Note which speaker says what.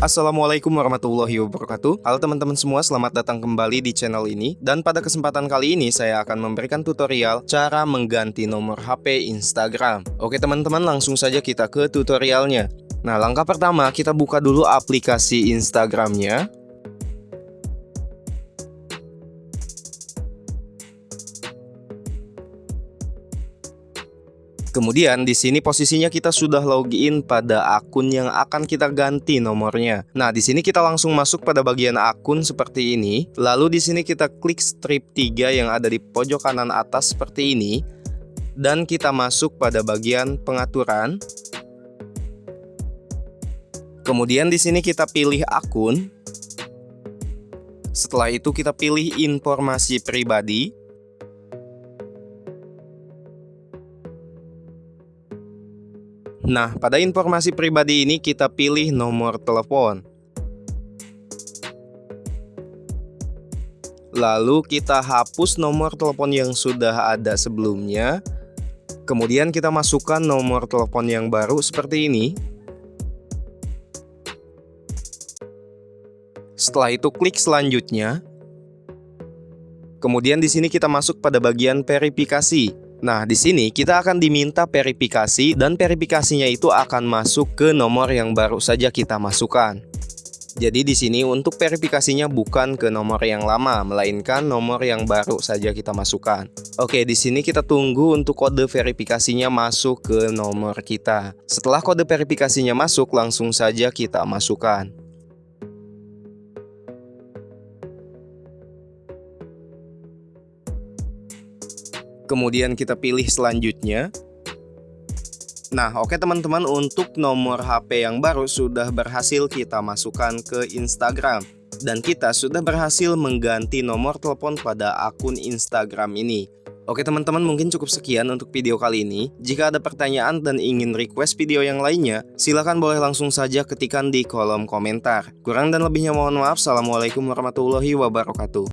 Speaker 1: Assalamualaikum warahmatullahi wabarakatuh. Halo teman-teman semua, selamat datang kembali di channel ini. Dan pada kesempatan kali ini saya akan memberikan tutorial cara mengganti nomor HP Instagram. Oke teman-teman langsung saja kita ke tutorialnya. Nah langkah pertama kita buka dulu aplikasi Instagramnya Kemudian di sini posisinya kita sudah login pada akun yang akan kita ganti nomornya. Nah, di sini kita langsung masuk pada bagian akun seperti ini. Lalu di sini kita klik strip 3 yang ada di pojok kanan atas seperti ini dan kita masuk pada bagian pengaturan. Kemudian di sini kita pilih akun. Setelah itu kita pilih informasi pribadi. Nah, pada informasi pribadi ini kita pilih nomor telepon. Lalu kita hapus nomor telepon yang sudah ada sebelumnya. Kemudian kita masukkan nomor telepon yang baru seperti ini. Setelah itu klik selanjutnya. Kemudian di sini kita masuk pada bagian verifikasi. Nah, di sini kita akan diminta verifikasi dan verifikasinya itu akan masuk ke nomor yang baru saja kita masukkan. Jadi di sini untuk verifikasinya bukan ke nomor yang lama, melainkan nomor yang baru saja kita masukkan. Oke, di sini kita tunggu untuk kode verifikasinya masuk ke nomor kita. Setelah kode verifikasinya masuk, langsung saja kita masukkan. Kemudian kita pilih selanjutnya. Nah, oke teman-teman, untuk nomor HP yang baru sudah berhasil kita masukkan ke Instagram. Dan kita sudah berhasil mengganti nomor telepon pada akun Instagram ini. Oke teman-teman, mungkin cukup sekian untuk video kali ini. Jika ada pertanyaan dan ingin request video yang lainnya, silahkan boleh langsung saja ketikkan di kolom komentar. Kurang dan lebihnya mohon maaf. Assalamualaikum warahmatullahi wabarakatuh.